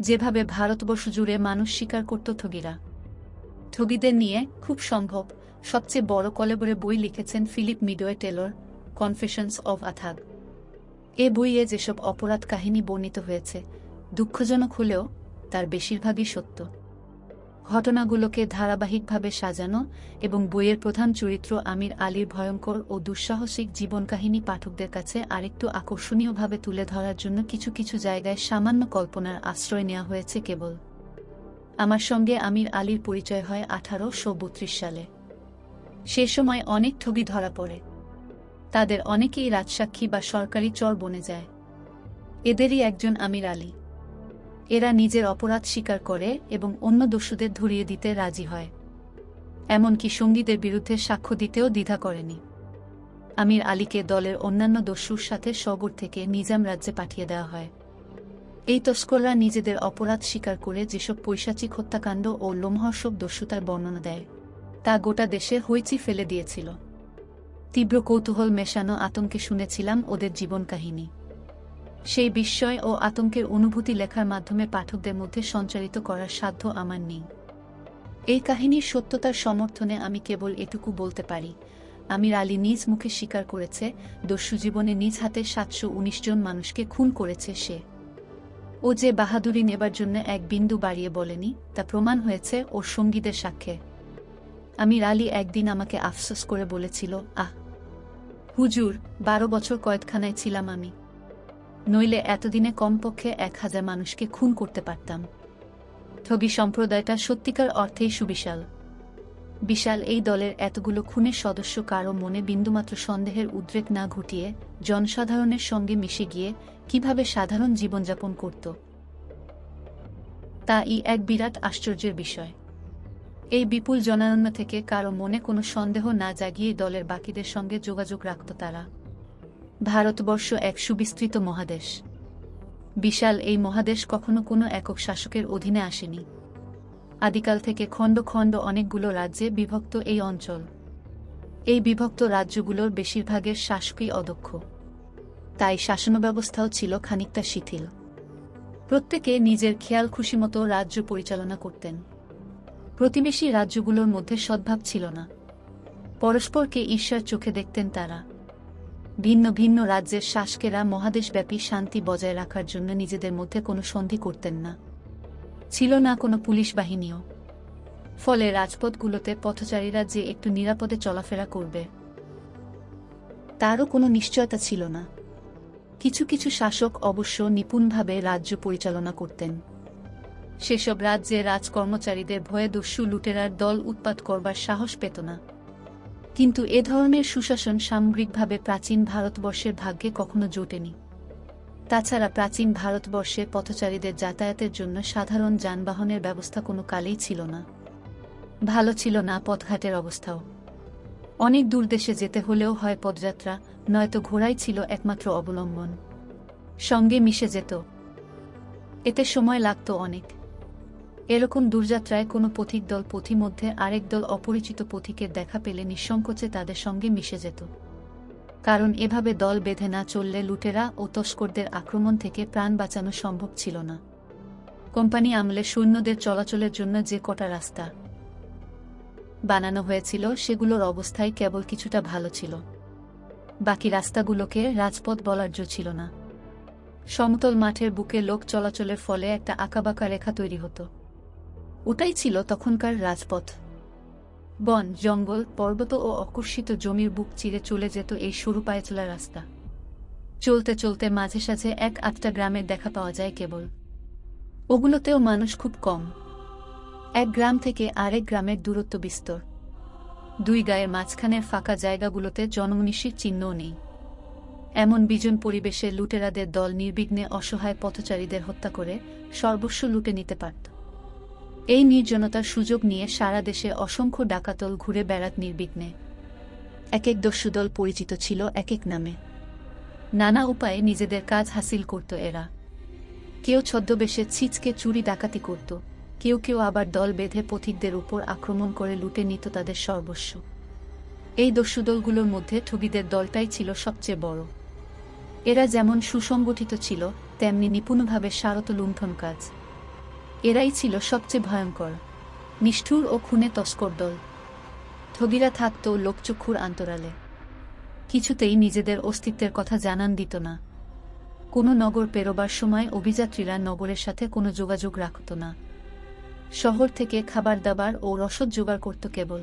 যেভাবে ভারতবর্ষ জুড়ে মানুষ স্বীকার করত ঠগিরা। ঠগিদের নিয়ে খুব সম্ভব সবচেয়ে বড় কলেবরে বই লিখেছেন Philip Meadows Taylor, Confessions of a Thug. এ বইয়ে যেসব অপরাধ কাহিনী বর্ণিত হয়েছে, দুঃখজনক হলেও তার বেশিরভাগই সত্য। ঘটনাগুলোকে ধারাবাহিকভাবে সাজানো এবং বইয়ের প্রধান চরিত্র আমির আলীর ভয়ঙ্কর ও দুঃসাহসিক জীবনকাহিনী পাঠকদের কাছে আরেকটু আকর্ষণীয়ভাবে তুলে ধরার জন্য কিছু কিছু জায়গায় সামান্য কল্পনার আশ্রয় নেওয়া হয়েছে কেবল। আমার সঙ্গে আমির আলীর পরিচয় হয় আঠারোশো বত্রিশ সালে। সে সময় অনেক ঠগি ধরা পড়ে। তাদের অনেকেই রাজসাক্ষী বা সরকারি চর বনে যায়। এদেরই একজন আমির আলী। এরা নিজের অপরাধ স্বীকার করে এবং অন্য দস্যুদের ধরিয়ে দিতে রাজি হয়। এমনকি সঙ্গীদের বিরুদ্ধে সাক্ষ্য দিতেও দ্বিধা করেনি। আমির আলীকে দলের অন্যান্য দস্যুর সাথে সবর থেকে নিজাম রাজ্যে পাঠিয়ে দেওয়া হয়। এই তস্কররা নিজেদের অপরাধ স্বীকার করে যেসব পৈশাচিক হত্যাকাণ্ড ও লোমহর্ষক দস্যুতার বর্ণনা দেয়, তা গোটা দেশে হইচি ফেলে দিয়েছিল। তীব্র কৌতূহল মেশানো আতঙ্কে শুনেছিলাম ওদের জীবন কাহিনী। সেই বিস্ময় ও আতঙ্কের অনুভূতি লেখার মাধ্যমে পাঠকদের মধ্যে সঞ্চারিত করার সাধ্য আমার নেই। এই কাহিনীর সত্যতার সমর্থনে আমি কেবল এটুকু বলতে পারি, আমির আলী নিজ মুখে স্বীকার করেছে, দস্যু জীবনে নিজ হাতে সাতশো উনিশ জন মানুষকে খুন করেছে সে। ও যে বাহাদুরি নেবার জন্য এক বিন্দু বাড়িয়ে বলেনি, তা প্রমাণ হয়েছে ওর সঙ্গীদের সাক্ষ্যে আমির আলী একদিন আমাকে আফসোস করে বলেছিল, আহ, হুজুর, বারো বছর কয়েদখানায় ছিলাম আমি। নইলে এতদিনে কমপক্ষে এক হাজার মানুষকে খুন করতে পারতাম। ঠগি সম্প্রদায়টা সত্যিকার অর্থেই সুবিশাল। বিশাল এই দলের এতগুলো খুনের সদস্য কারও মনে বিন্দুমাত্র সন্দেহের উদ্রেক না ঘটিয়ে জনসাধারণের সঙ্গে মিশে গিয়ে কীভাবে সাধারণ জীবনযাপন করত। তা ই এক বিরাট আশ্চর্যের বিষয়। এই বিপুল জনারণ্য থেকে কারও মনে কোনো সন্দেহ না জাগিয়ে দলের বাকিদের সঙ্গে যোগাযোগ রাখত তারা। ভারতবর্ষ এক সুবিস্তৃত মহাদেশ। বিশাল এই মহাদেশ কখনো কোনো একক শাসকের অধীনে আসেনি। আদিকাল থেকে খণ্ড খণ্ড অনেকগুলো রাজ্যে বিভক্ত এই অঞ্চল। এই বিভক্ত রাজ্যগুলোর বেশিরভাগের শাসকই অদক্ষ। তাই শাসন ব্যবস্থাও ছিল খানিকটা শিথিল। প্রত্যেকে নিজের খেয়াল খুশিমতো রাজ্য পরিচালনা করতেন। প্রতিবেশী রাজ্যগুলোর মধ্যে সদ্ভাব ছিল না। পরস্পরকে ঈশ্বর চোখে দেখতেন তারা। ভিন্ন ভিন্ন রাজ্যের শাসকেরা মহাদেশব্যাপী শান্তি বজায় রাখার জন্য নিজেদের মধ্যে কোনো সন্ধি করতেন না। ছিল না কোনো পুলিশ বাহিনীও। ফলে রাজপথগুলোতে পথচারীরা যে একটু নিরাপদে চলাফেরা করবে, তারও কোনো নিশ্চয়তা ছিল না। কিছু কিছু শাসক অবশ্য নিপুণভাবে রাজ্য পরিচালনা করতেন। সেসব রাজ্যে রাজকর্মচারীদের ভয়ে দস্যু লুটেরার দল উৎপাত করবার সাহস পেত না। কিন্তু এ ধরনের সুশাসন সামগ্রিকভাবে প্রাচীন ভারতবর্ষের ভাগ্যে কখনো জোটেনি। তাছাড়া প্রাচীন ভারতবর্ষে পথচারীদের যাতায়াতের জন্য সাধারণ যানবাহনের ব্যবস্থা কোনো কালেই ছিল না। ভালো ছিল না পথঘাটের অবস্থাও। অনেক দূর দেশে যেতে হলেও হয় পদযাত্রা, নয়তো ঘোড়াই ছিল একমাত্র অবলম্বন। সঙ্গে মিশে যেত। এতে সময় লাগত অনেক। এরকম দূরযাত্রায় কোনো পথিক দল পথিমধ্যে আরেক দল অপরিচিত পথিকের দেখা পেলে নিঃসংকোচে তাদের সঙ্গে মিশে যেত। কারণ এভাবে দল বেঁধে না চললে লুটেরা ও তস্করদের আক্রমণ থেকে প্রাণ বাঁচানো সম্ভব ছিল না। কোম্পানি আমলে সৈন্যদের চলাচলের জন্য যে কটা রাস্তা বানানো হয়েছিল সেগুলোর অবস্থায় কেবল কিছুটা ভালো ছিল। বাকি রাস্তাগুলোকে রাজপথ বলার জো ছিল না। সমতল মাঠের বুকে লোক চলাচলের ফলে একটা আঁকাবাঁকা রেখা তৈরি হতো। ওটাই ছিল তখনকার রাজপথ। বন, জঙ্গল, পর্বত ও অকর্ষিত জমির বুক চিরে চলে যেত এই সরু পায়ে চলা রাস্তা। চলতে চলতে মাঝে সাঝে এক আটটা গ্রামের দেখা পাওয়া যায় কেবল। ওগুলোতেও মানুষ খুব কম। এক গ্রাম থেকে আরেক গ্রামের দূরত্ব বিস্তর। দুই গায়ের মাঝখানের ফাঁকা জায়গাগুলোতে জনমনীষীর চিহ্নও নেই। এমন বিজন পরিবেশে লুটেরাদের দল নির্বিঘ্নে অসহায় পথচারীদের হত্যা করে সর্বস্ব লুটে নিতে পারত। এই নির্জনতার সুযোগ নিয়ে সারা দেশে অসংখ্য ডাকাতল ঘুরে বেড়াত নির্বিঘ্নে। এক এক দস্যুদল পরিচিত ছিল এক এক নামে। নানা উপায়ে নিজেদের কাজ হাসিল করত এরা। কেউ ছদ্মবেশে ছিচকে চুরি ডাকাতি করত। কেউ কেউ আবার দল বেঁধে পথিকদের উপর আক্রমণ করে লুটে নিত তাদের সর্বস্ব। এই দস্যুদলগুলোর মধ্যে ঠগিদের দলটাই ছিল সবচেয়ে বড়। এরা যেমন সুসংগঠিত ছিল, তেমনি নিপুণভাবে সারত লুণ্ঠন কাজ। এরাই ছিল সবচেয়ে ভয়ঙ্কর। নিষ্ঠুর ও খুনে তস্কর দল। ঠগিরা থাকত লোকচক্ষুর আন্তরালে কিছুতেই নিজেদের অস্তিত্বের কথা জানান দিত না। কোনো নগর পেরোবার সময় অভিযাত্রীরা নগরের সাথে কোনো যোগাযোগ রাখত না। শহর থেকে খাবার দাবার ও রসদ জোগাড় করত কেবল।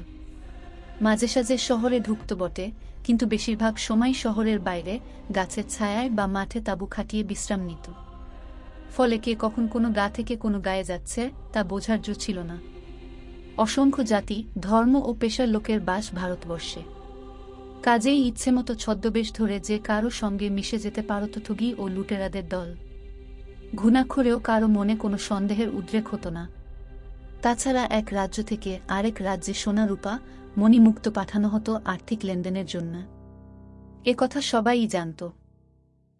মাঝে সাঝে শহরে ঢুকত বটে, কিন্তু বেশিরভাগ সময় শহরের বাইরে গাছের ছায়ায় বা মাঠে তাঁবু খাটিয়ে বিশ্রাম নিত। ফলে কে কখন কোনো গা থেকে কোনো গায়ে যাচ্ছে, তা বোঝার জো ছিল না। অসংখ্য জাতি, ধর্ম ও পেশার লোকের বাস ভারতবর্ষে। কাজেই ইচ্ছেমতো ছদ্মবেশ ধরে যে কারও সঙ্গে মিশে যেতে পারত ঠুগি ও লুটেরাদের দল। ঘুণাক্ষরেও কারও মনে কোনো সন্দেহের উদ্রেক হতো না। তাছাড়া এক রাজ্য থেকে আরেক রাজ্যে সোনা রূপা মণিমুক্ত পাঠানো হতো আর্থিক লেনদেনের জন্য। কথা সবাই জানত।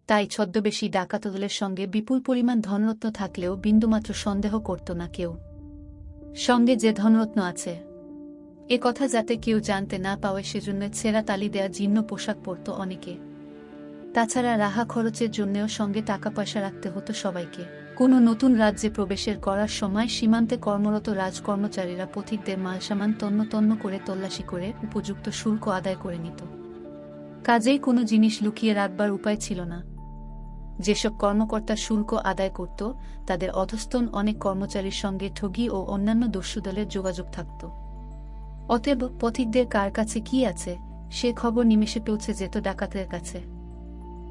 তাই ছদ্মবেশী ডাকাতদলের সঙ্গে বিপুল পরিমাণ ধনরত্ন থাকলেও বিন্দুমাত্র সন্দেহ করত না কেউ। সঙ্গে যে ধনরত্ন আছে। এ কথা যাতে কেউ জানতে না পাওয়ে সেজন্য ছেঁড়া তালি দেয়া জীর্ণ পোশাক পরত অনেকে। তাছাড়া রাহা খরচের জন্যেও সঙ্গে টাকা পয়সা রাখতে হতো সবাইকে। কোনো নতুন রাজ্যে প্রবেশের করার সময় সীমান্তে কর্মরত রাজকর্মচারীরা পথিকদের মালসামান তন্ন তন্ন করে তল্লাশি করে উপযুক্ত শুল্ক আদায় করে নিত। কাজেই কোনো জিনিস লুকিয়ে রাখবার উপায় ছিল না। যেসব কর্মকর্তা শুল্ক আদায় করত, তাদের অধস্তন অনেক কর্মচারীর সঙ্গে ঠগি ও অন্যান্য দস্যুদলের যোগাযোগ থাকত। অতএব পথিকদের কার কাছে কি আছে, সে খবর নিমেষে পৌঁছে যেত ডাকাতের কাছে।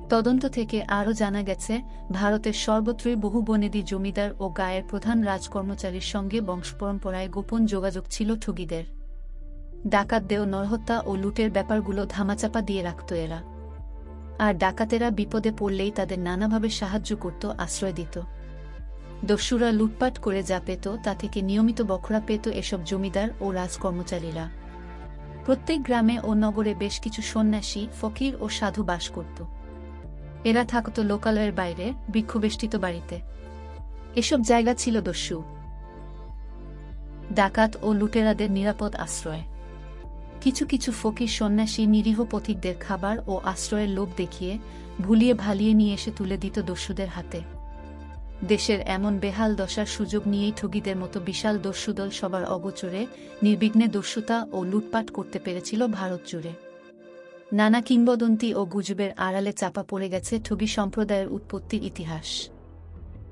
তদন্ত থেকে আরও জানা গেছে, ভারতের সর্বত্রই বহু বনেদি জমিদার ও গায়ের প্রধান রাজকর্মচারীর সঙ্গে বংশপরম্পরায় গোপন যোগাযোগ ছিল ঠগিদের। ডাকাত দেও নরহত্যা ও লুটের ব্যাপারগুলো ধামাচাপা দিয়ে রাখত এরা। আর ডাকাতেরা বিপদে পড়লেই তাদের নানাভাবে সাহায্য করত, আশ্রয় দিত। দস্যুরা লুটপাট করে যা পেত, তা থেকে নিয়মিত বখরা পেত এসব জমিদার ও রাজকর্মচারীরা। প্রত্যেক গ্রামে ও নগরে বেশ কিছু সন্ন্যাসী, ফকির ও সাধু বাস করত। এরা থাকত লোকালয়ের বাইরে বৃক্ষবেষ্টিত বাড়িতে। এসব জায়গা ছিল দস্যু। ডাকাত ও লুটেরাদের নিরাপদ আশ্রয়। কিছু কিছু ফকির সন্ন্যাসী নিরীহ পথিকদের খাবার ও আশ্রয়ের লোভ দেখিয়ে ভুলিয়ে ভালিয়ে নিয়ে এসে তুলে দিত দস্যুদের হাতে। দেশের এমন বেহাল দশার সুযোগ নিয়েই ঠগিদের মতো বিশাল দস্যুদল সবার অগোচরে নির্বিঘ্নে দস্যুতা ও লুটপাট করতে পেরেছিল ভারত জুড়ে। নানা কিংবদন্তি ও গুজবের আড়ালে চাপা পড়ে গেছে ঠগি সম্প্রদায়ের উৎপত্তির ইতিহাস।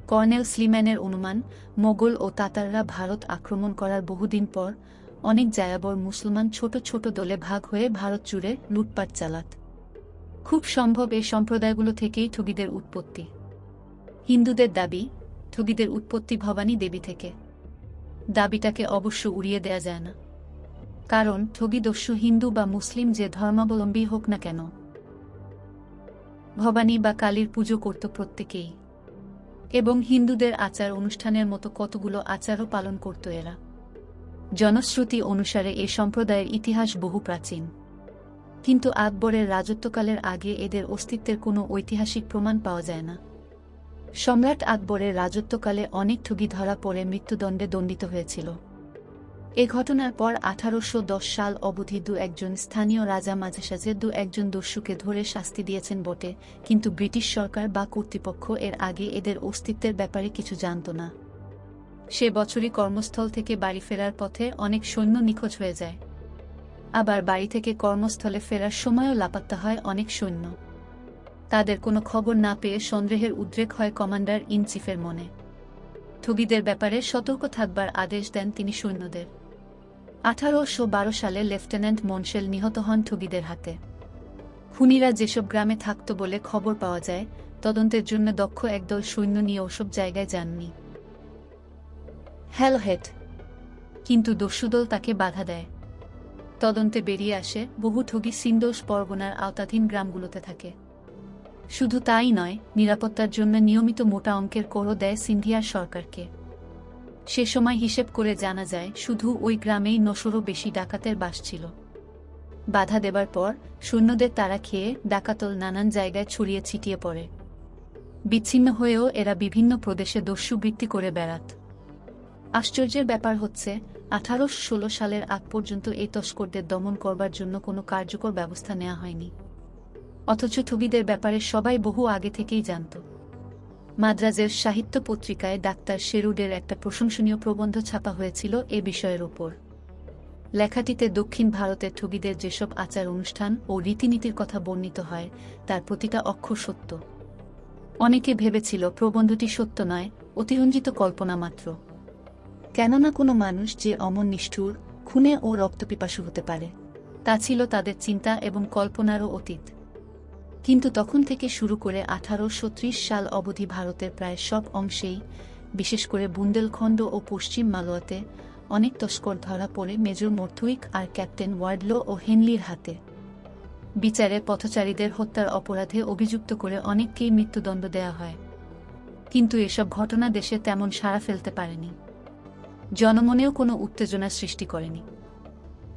কর্নেল স্লিম্যানের অনুমান, মোগল ও তাতাররা ভারত আক্রমণ করার বহুদিন পর অনেক জায়াবর মুসলমান ছোট ছোট দলে ভাগ হয়ে ভারত জুড়ে লুটপাট চালাত। খুব সম্ভব এই সম্প্রদায়গুলো থেকেই ঠগিদের উৎপত্তি। হিন্দুদের দাবি, ঠগিদের উৎপত্তি ভবানী দেবী থেকে। দাবিটাকে অবশ্য উড়িয়ে দেয়া যায় না। কারণ ঠগিদস্যু হিন্দু বা মুসলিম যে ধর্মাবলম্বী হোক না কেন। ভবানী বা কালীর পুজো করত প্রত্যেকেই। এবং হিন্দুদের আচার অনুষ্ঠানের মতো কতগুলো আচারও পালন করত এরা। জনশ্রুতি অনুসারে এ সম্প্রদায়ের ইতিহাস বহু প্রাচীন কিন্তু আকবরের রাজত্বকালের আগে এদের অস্তিত্বের কোনো ঐতিহাসিক প্রমাণ পাওয়া যায় না। সম্রাট আকবরের রাজত্বকালে অনেক ঠুগি ধরা পড়ে মৃত্যুদণ্ডে দণ্ডিত হয়েছিল। এ ঘটনার পর আঠারোশ দশ সাল অবধি দু একজন স্থানীয় রাজা মাঝে সাঝে দু একজন দস্যুকে ধরে শাস্তি দিয়েছেন বটে, কিন্তু ব্রিটিশ সরকার বা কর্তৃপক্ষ এর আগে এদের অস্তিত্বের ব্যাপারে কিছু জানত না। সে বছরই কর্মস্থল থেকে বাড়ি ফেরার পথে অনেক সৈন্য নিখোঁজ হয়ে যায়। আবার বাড়ি থেকে কর্মস্থলে ফেরার সময়ও লাপাত্তা হয় অনেক সৈন্য। তাদের কোনো খবর না পেয়ে সন্দেহের উদ্রেক হয় কমান্ডার ইন চিফের মনে। ঠগিদের ব্যাপারে সতর্ক থাকবার আদেশ দেন তিনি সৈন্যদের। আঠারোশো বারো সালে লেফটেন্যান্ট মনশেল নিহত হন ঠগিদের হাতে। খুনিরা যেসব গ্রামে থাকত বলে খবর পাওয়া যায়, তদন্তের জন্য দক্ষ একদল সৈন্য নিয়ে ওসব জায়গায় যাননি। হ্যালোহেড কিন্তু দস্যুদল তাকে বাধা দেয়। তদন্তে বেরিয়ে আসে বহু ঠগি সিন্দোষ পরগনার আওতাধীন গ্রামগুলোতে থাকে। শুধু তাই নয়, নিরাপত্তার জন্য নিয়মিত মোটা অঙ্কের করও দেয় সিন্ধিয়ার সরকারকে। সে সময় হিসেব করে জানা যায়, শুধু ওই গ্রামেই নশোরও বেশি ডাকাতের বাস ছিল। বাধা দেবার পর সৈন্যদের তারা খেয়ে ডাকাতল নানান জায়গায় ছড়িয়ে ছিটিয়ে পড়ে। বিচ্ছিন্ন হয়েও এরা বিভিন্ন প্রদেশে দস্যু বৃত্তি করে বেড়াত। আশ্চর্যের ব্যাপার হচ্ছে আঠারোশো ষোলো সালের আগ পর্যন্ত এই তস্করদের দমন করবার জন্য কোনো কার্যকর ব্যবস্থা নেওয়া হয়নি। অথচ ঠগিদের ব্যাপারে সবাই বহু আগে থেকেই জানত। মাদ্রাজের সাহিত্য পত্রিকায় ডাক্তার শেরুডের একটা প্রশংসনীয় প্রবন্ধ ছাপা হয়েছিল এ বিষয়ের ওপর। লেখাটিতে দক্ষিণ ভারতের ঠগীদের যেসব আচার অনুষ্ঠান ও রীতিনীতির কথা বর্ণিত হয়, তার প্রতিটা অক্ষর সত্য। অনেকে ভেবেছিল প্রবন্ধটি সত্য নয়, অতিরঞ্জিত কল্পনা মাত্র। কেননা কোনো মানুষ যে অমন নিষ্ঠুর, খুনে ও রক্তপিপাসু হতে পারে, তা ছিল তাদের চিন্তা এবং কল্পনারও অতীত। কিন্তু তখন থেকে শুরু করে আঠারোশো ত্রিশ সাল অবধি ভারতের প্রায় সব অংশেই, বিশেষ করে বুন্দেলখণ্ড ও পশ্চিম মালোয়াতে অনেক তস্কর ধরা পড়ে মেজর মর্থুইক আর ক্যাপ্টেন ওয়ার্ডলো ও হেনলির হাতে। বিচারে পথচারীদের হত্যার অপরাধে অভিযুক্ত করে অনেককেই মৃত্যুদণ্ড দেয়া হয়। কিন্তু এসব ঘটনা দেশে তেমন সাড়া ফেলতে পারেনি। জনমনেও কোনো উত্তেজনা সৃষ্টি করেনি।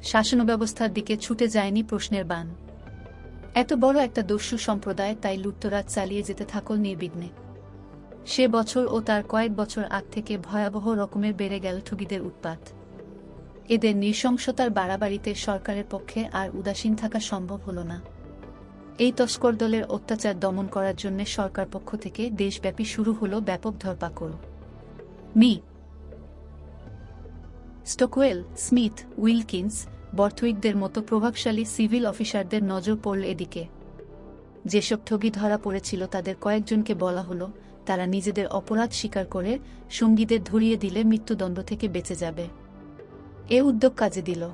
শাসন ব্যবস্থার দিকে ছুটে যায়নি প্রশ্নের বান। এত বড় একটা দস্যু সম্প্রদায় তাই লুটতরাজ চালিয়ে যেতে থাকল নির্বিঘ্নে। সে বছর ও তার কয়েক বছর আগ থেকে ভয়াবহ রকমের বেড়ে গেল ঠুগিদের উৎপাত। এদের নৃশংসতার বাড়াবাড়িতে সরকারের পক্ষে আর উদাসীন থাকা সম্ভব হল না। এই তস্কর দলের অত্যাচার দমন করার জন্য সরকার পক্ষ থেকে দেশব্যাপী শুরু হল ব্যাপক ধরপাকড়। মি স্টোকওয়েল, স্মিথ, উইলকিন্স বর্থউইকদের মতো প্রভাবশালী সিভিল অফিসারদের নজর পড়ল এদিকে। যেসব ঠগি ধরা পড়েছিল তাদের কয়েকজনকে বলা হলো, তারা নিজেদের অপরাধ স্বীকার করে সঙ্গীদের ধরিয়ে দিলে মৃত্যুদণ্ড থেকে বেঁচে যাবে। এ উদ্যোগ কাজে দিল।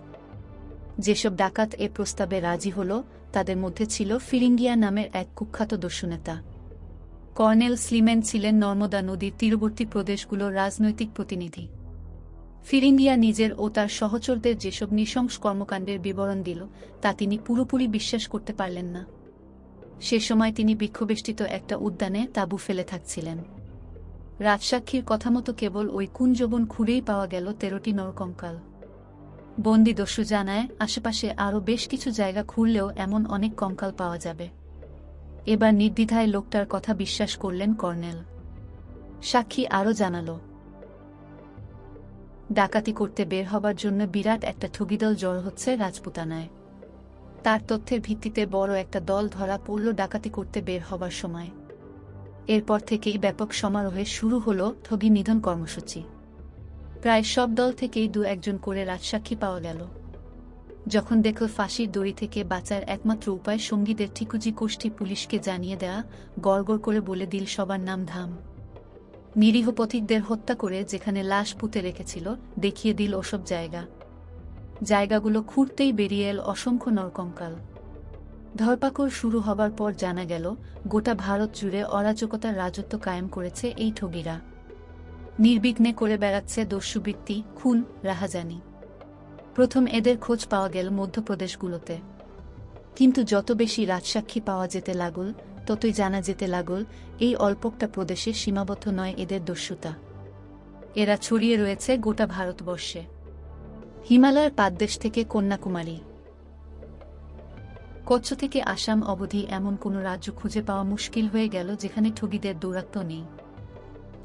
যেসব ডাকাত এ প্রস্তাবে রাজি হল, তাদের মধ্যে ছিল ফিরিঙ্গিয়া নামের এক কুখ্যাত দস্যুনেতা কর্নেল স্লিমেন ছিলেন নর্মদা নদীর তীরবর্তী প্রদেশগুলোর রাজনৈতিক প্রতিনিধি। ফিরিঙ্গিয়া নিজের ও তার সহচরদের যেসব নৃশংস কর্মকাণ্ডের বিবরণ দিল, তা তিনি পুরোপুরি বিশ্বাস করতে পারলেন না। সে সময় তিনি বিক্ষোবেষ্টিত একটা উদ্যানে তাঁবু ফেলে থাকছিলেন। রাজসাক্ষীর কথা মতো কেবল ওই কুঞ্জবন খুঁড়েই পাওয়া গেল তেরোটি নরকঙ্কাল। বন্দি দস্যু জানায়, আশেপাশে আরও বেশ কিছু জায়গা খুঁড়লেও এমন অনেক কঙ্কাল পাওয়া যাবে। এবার নির্দ্বিধায় লোকটার কথা বিশ্বাস করলেন কর্নেল। সাক্ষী আরও জানালো ডাকাতি করতে বের হবার জন্য বিরাট একটা ঠগিদল জড় হচ্ছে রাজপুতানায়। তার তথ্যের ভিত্তিতে বড় একটা দল ধরা পড়ল ডাকাতি করতে বের হবার সময়। এরপর থেকেই ব্যাপক সমারোহে শুরু হল ঠগি নিধন কর্মসূচি। প্রায় সব দল থেকেই দু একজন করে রাজসাক্ষী পাওয়া গেল। যখন দেখল ফাঁসির দড়ি থেকে বাঁচার একমাত্র উপায় সঙ্গীদের ঠিকুজি গোষ্ঠী পুলিশকে জানিয়ে দেয়া, গড়গড় করে বলে দিল সবার নাম ধাম। নিরীহ পথিকদের হত্যা করে যেখানে লাশ পুঁতে রেখেছিল, দেখিয়ে দিল ওসব জায়গা। জায়গাগুলো খুঁড়তেই বেরিয়ে এল অসংখ্য নরকঙ্কাল। ধরপাকড় শুরু হবার পর জানা গেল, গোটা ভারত জুড়ে অরাজকতার রাজত্ব কায়েম করেছে এই ঠগিরা। নির্বিঘ্নে করে বেড়াচ্ছে দস্যুবৃত্তি, খুন, রাহাজানি। প্রথম এদের খোঁজ পাওয়া গেল মধ্যপ্রদেশগুলোতে। কিন্তু যত বেশি রাজসাক্ষী পাওয়া যেতে লাগল ততই জানা যেতে লাগল, এই অল্পকটা প্রদেশে সীমাবদ্ধ নয় এদের দস্যুতা। এরা ছড়িয়ে রয়েছে গোটা ভারতবর্ষে। হিমালয়ের পাদদেশ থেকে কন্যাকুমারী। কচ্ছ থেকে আসাম অবধি এমন কোনো রাজ্য খুঁজে পাওয়া মুশকিল হয়ে গেল যেখানে ঠগিদের দৌরাত্ম নেই।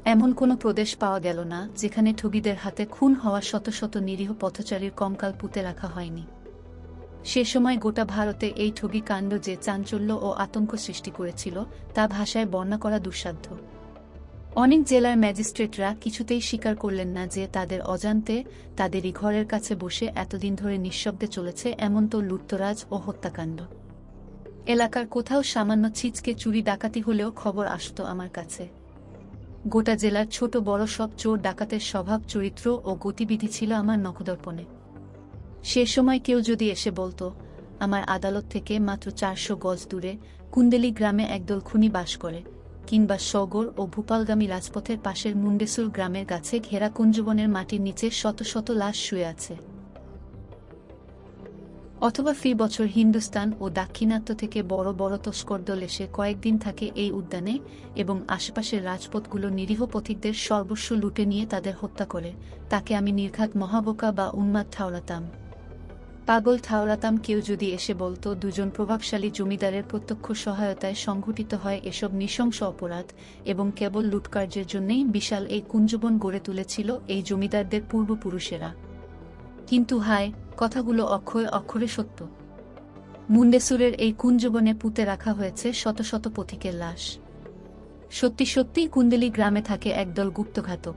এমন কোনো প্রদেশ পাওয়া গেল না যেখানে ঠগিদের হাতে খুন হওয়া শত শত নিরীহ পথচারীর কঙ্কাল পুঁতে রাখা হয়নি। সে সময় গোটা ভারতে এই ঠগী কাণ্ড যে চাঞ্চল্য ও আতঙ্ক সৃষ্টি করেছিল, তা ভাষায় বর্ণনা করা দুঃসাধ্য। অনেক জেলার ম্যাজিস্ট্রেটরা কিছুতেই স্বীকার করলেন না যে তাদের অজান্তে তাদেরই ঘরের কাছে বসে এতদিন ধরে নিঃশব্দে চলেছে এমন তো লুট্তরাজ ও হত্যাকাণ্ড। এলাকার কোথাও সামান্য ছিচকে চুরি ডাকাতি হলেও খবর আসত আমার কাছে। গোটা জেলার ছোট বড় সব চোর ডাকাতের স্বভাব, চরিত্র ও গতিবিধি ছিল আমার নখদর্পণে। সে সময় কেউ যদি এসে বলতো, আমার আদালত থেকে মাত্র চারশো গজ দূরে কুন্দেলি গ্রামে একদল খুনি বাস করে, কিংবা সগর ও ভূপালগামী রাজপথের পাশের মুন্ডেসুর গ্রামের গাছে ঘেরা কুঞ্জবনের মাটির নিচে শত শত লাশ শুয়ে আছে। অথবা ফি বছর হিন্দুস্তান ও দাক্ষিণাত্য থেকে বড় বড় তস্কর দল এসে কয়েকদিন থাকে এই উদ্যানে এবং আশেপাশের রাজপথগুলো নিরীহ পথিকদের সর্বস্ব লুটে নিয়ে তাদের হত্যা করে। তাকে আমি নির্ঘাত মহাবোকা বা উন্মাদ ঠাওরাতাম। পাগল ঠাওরাতাম কেউ যদি এসে বলতো, দুজন প্রভাবশালী জমিদারের প্রত্যক্ষ সহায়তায় সংঘটিত হয় এসব নৃশংস অপরাধ এবং কেবল লুটকার্যের জন্যই বিশাল এই কুঞ্জবন গড়ে তুলেছিল এই জমিদারদের পূর্বপুরুষেরা। কিন্তু হায়, কথাগুলো অক্ষয় অক্ষরে সত্য। মুন্ডেসুরের এই কুঞ্জবনে পুঁতে রাখা হয়েছে শত শত পথিকের লাশ। সত্যি সত্যিই কুন্দেলি গ্রামে থাকে একদল গুপ্তঘাতক।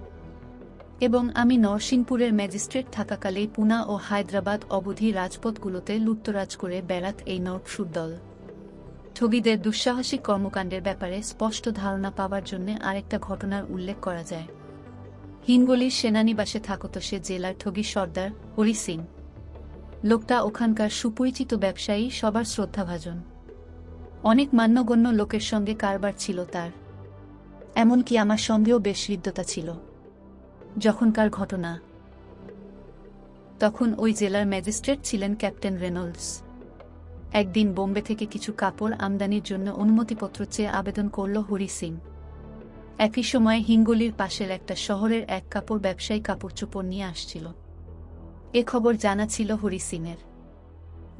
এবং আমি নরসিংপুরের ম্যাজিস্ট্রেট থাকাকালেই পুনা ও হায়দ্রাবাদ অবধি রাজপথগুলোতে লুপ্তরাজ করে বেড়াত এই নরকসুর দল। ঠগীদের দুঃসাহসিক কর্মকাণ্ডের ব্যাপারে স্পষ্ট ধারণা পাওয়ার জন্য আরেকটা ঘটনার উল্লেখ করা যায়। হিনগলির সেনানিবাসে থাকত সে জেলার ঠগী সর্দার হরি সিং। লোকটা ওখানকার সুপরিচিত ব্যবসায়ী, সবার শ্রদ্ধাভাজন। অনেক মান্যগণ্য লোকের সঙ্গে কারবার ছিল তার। এমনকি আমার সঙ্গেও বেশ হৃদ্যতা ছিল। যখনকার ঘটনা। তখন ওই জেলার ম্যাজিস্ট্রেট ছিলেন ক্যাপ্টেন রেনল্ডস। একদিন বোম্বে থেকে কিছু কাপড় আমদানির জন্য অনুমতিপত্র চেয়ে আবেদন করল হরি সিং। একই সময়ে হিঙ্গলির পাশের একটা শহরের এক কাপড় ব্যবসায়ী কাপড় চোপড় নিয়ে আসছিল। এ খবর জানা ছিল হরি সিংয়ের।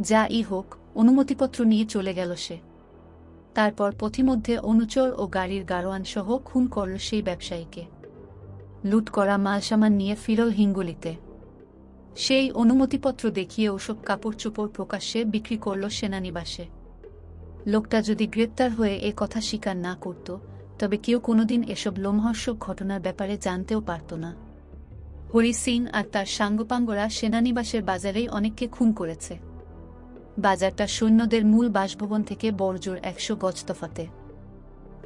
যা ই হোক, অনুমতিপত্র নিয়ে চলে গেল সে। তারপর পথিমধ্যে অনুচর ও গাড়ির গারোয়ান সহ খুন করল সেই ব্যবসায়ীকে। লুট করা মালসামান নিয়ে ফিরল হিঙ্গুলিতে। সেই অনুমতিপত্র দেখিয়ে ওসব কাপড় চোপড় প্রকাশ্যে বিক্রি করল সেনানিবাসে। লোকটা যদি গ্রেপ্তার হয়ে এ কথা স্বীকার না করত, তবে কেউ কোনোদিন এসব লোমহর্ষক ঘটনার ব্যাপারে জানতেও পারত না। হরি সিং আর তার সাঙ্গপাঙ্গরা সেনানিবাসের বাজারেই অনেককে খুন করেছে। বাজারটা সৈন্যদের মূল বাসভবন থেকে বড়জোর একশো গজ তফাতে।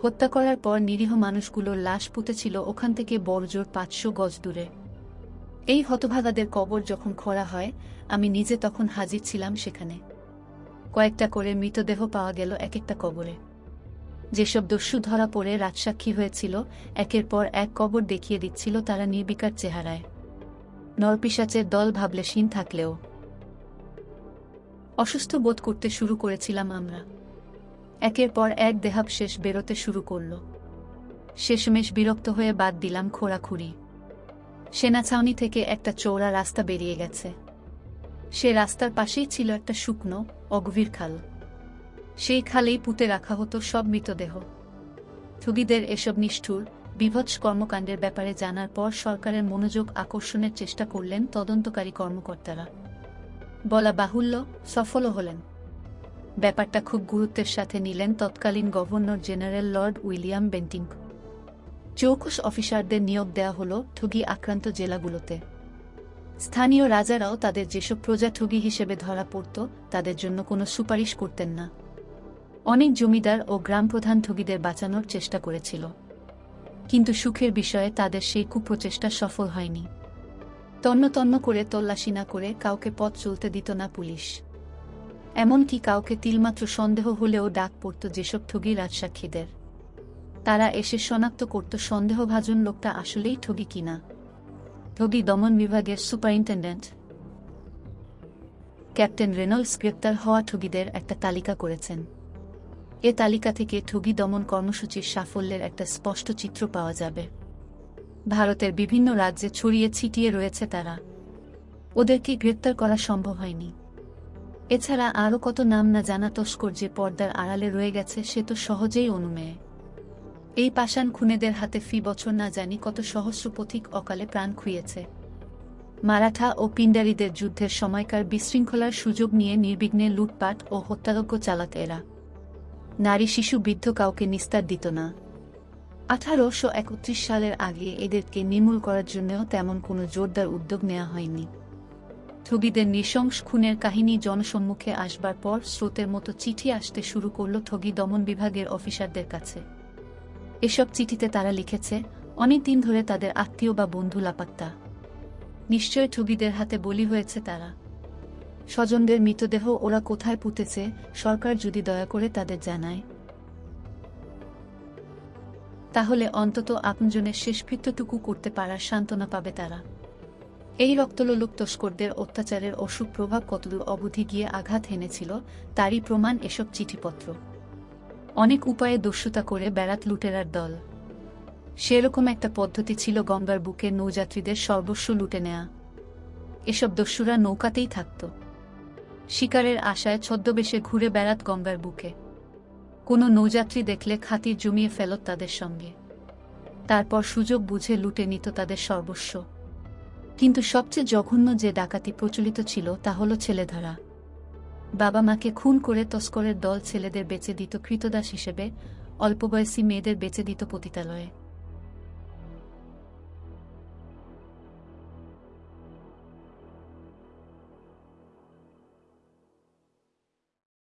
হত্যা করার পর নিরীহ মানুষগুলোর লাশ পুঁতেছিল ওখান থেকে বড়জোর পাঁচশো গজ দূরে। এই হতভাগাদের কবর যখন খোঁড়া হয়, আমি নিজে তখন হাজির ছিলাম সেখানে। কয়েকটা করে মৃতদেহ পাওয়া গেল এক একটা কবরে। যেসব দস্যু ধরা পড়ে রাজসাক্ষী হয়েছিল, একের পর এক কবর দেখিয়ে দিচ্ছিল তারা নির্বিকার চেহারায়। নরপিসাচের দল ভাবলেশীন থাকলেও। অসুস্থ বোধ করতে শুরু করেছিলাম আমরা। একের পর এক দেহাবশেষ বেরোতে শুরু করল। শেষমেশ বিরক্ত হয়ে বাদ দিলাম খোঁড়াখুড়ি। সেনা ছাউনি থেকে একটা চৌড়া রাস্তা বেরিয়ে গেছে। সে রাস্তার পাশেই ছিল একটা শুকনো, অগভীর খাল। সেই খালেই পুঁতে রাখা হতো সব মৃতদেহ। ঠুগিদের এসব নিষ্ঠুর, বিভৎস কর্মকাণ্ডের ব্যাপারে জানার পর সরকারের মনোযোগ আকর্ষণের চেষ্টা করলেন তদন্তকারী কর্মকর্তারা। বলা বাহুল্য, সফলও হলেন। ব্যাপারটা খুব গুরুত্বের সাথে নিলেন তৎকালীন governor general lord William Bentinck. চৌকস অফিসারদের নিয়োগ দেওয়া হল ঠুগি আক্রান্ত জেলাগুলোতে। স্থানীয় রাজারাও তাদের যেসব প্রজা ঠুগি হিসেবে ধরা পড়ত, তাদের জন্য কোনো সুপারিশ করতেন না। অনেক জমিদার ও গ্রাম প্রধান ঠগিদের বাঁচানোর চেষ্টা করেছিল। কিন্তু সুখের বিষয়ে তাদের সেই কুপ্রচেষ্টা সফল হয়নি। তন্ন তন্ন করে তল্লাশি না করে কাউকে পথ চলতে দিত না পুলিশ। এমনকি কাউকে তিলমাত্র সন্দেহ হলেও ডাক পড়ত যেসব ঠগি রাজসাক্ষীদের। তারা এসে শনাক্ত করত সন্দেহভাজন লোকটা আসলেই ঠগি কিনা। ঠগি দমন বিভাগের সুপারিনটেন্ডেন্ট ক্যাপ্টেন রেনল্ডস গ্রেপ্তার হওয়া ঠগিদের একটা তালিকা করেছেন। এ তালিকা থেকে ঠগি দমন কর্মসূচির সাফল্যের একটা স্পষ্ট চিত্র পাওয়া যাবে। ভারতের বিভিন্ন রাজ্যে ছড়িয়ে ছিটিয়ে রয়েছে তারা। ওদেরকে গ্রেপ্তার করা সম্ভব হয়নি। এছাড়া আরও কত নাম না জানা তস্কর যে পর্দার আড়ালে রয়ে গেছে, সে তো সহজেই অনুমেয় এই পাষাণ খুনেদের হাতে ফি বছর না জানি কত সহস্র পথিক অকালে প্রাণ খুইয়েছে। মারাঠা ও পিণ্ডারীদের যুদ্ধের সময়কার বিশৃঙ্খলার সুযোগ নিয়ে নির্বিঘ্নে লুটপাট ও হত্যাযজ্ঞ চালাত এরা। নারী শিশু বৃদ্ধ কাউকে নিস্তার দিত না। আঠারোশো একত্রিশ সালের আগে এদেরকে নির্মূল করার জন্যও তেমন কোনো জোরদার উদ্যোগ নেওয়া হয়নি। ঠগীদের নৃশংস খুনের কাহিনী জনসম্মুখে আসবার পর স্রোতের মতো চিঠি আসতে শুরু করল ঠগী দমন বিভাগের অফিসারদের কাছে। এসব চিঠিতে তারা লিখেছে, অনেক দিন ধরে তাদের আত্মীয় বা বন্ধু লাপাত্তা। নিশ্চয় ঠগিদের হাতে বলি হয়েছে তারা। স্বজনদের মৃতদেহ ওরা কোথায় পুঁতেছে, সরকার যদি দয়া করে তাদের জানায়। তাহলে অন্তত আপনজনের শেষকৃত্যটুকু করতে পারার সান্ত্বনা পাবে তারা। এই রক্তলোলুপ তস্করদের অত্যাচারের অসুখ প্রভাব কতদূর অবধি গিয়ে আঘাত হেনেছিল, তারই প্রমাণ এসব চিঠিপত্র। অনেক উপায়ে দস্যুতা করে বেড়াত লুটেরার দল। সেরকম একটা পদ্ধতি ছিল গঙ্গার বুকে নৌযাত্রীদের সর্বস্ব লুটে নেয়া। এসব দস্যুরা নৌকাতেই থাকত। শিকারের আশায় ছদ্মবেশে ঘুরে বেড়াত গঙ্গার বুকে। কোনো নৌযাত্রী দেখলে খাতির জমিয়ে ফেলত তাদের সঙ্গে। তারপর সুযোগ বুঝে লুটে নিত তাদের সর্বস্ব। কিন্তু সবচেয়ে জঘন্য যে ডাকাতি প্রচলিত ছিল তা হল ছেলেধরা। বাবা মাকে খুন করে তস্করের দল ছেলেদের বেঁচে দিত কৃতদাস হিসেবে অল্প বয়সী মেয়েদের বেচে দিত পতিতালয়ে।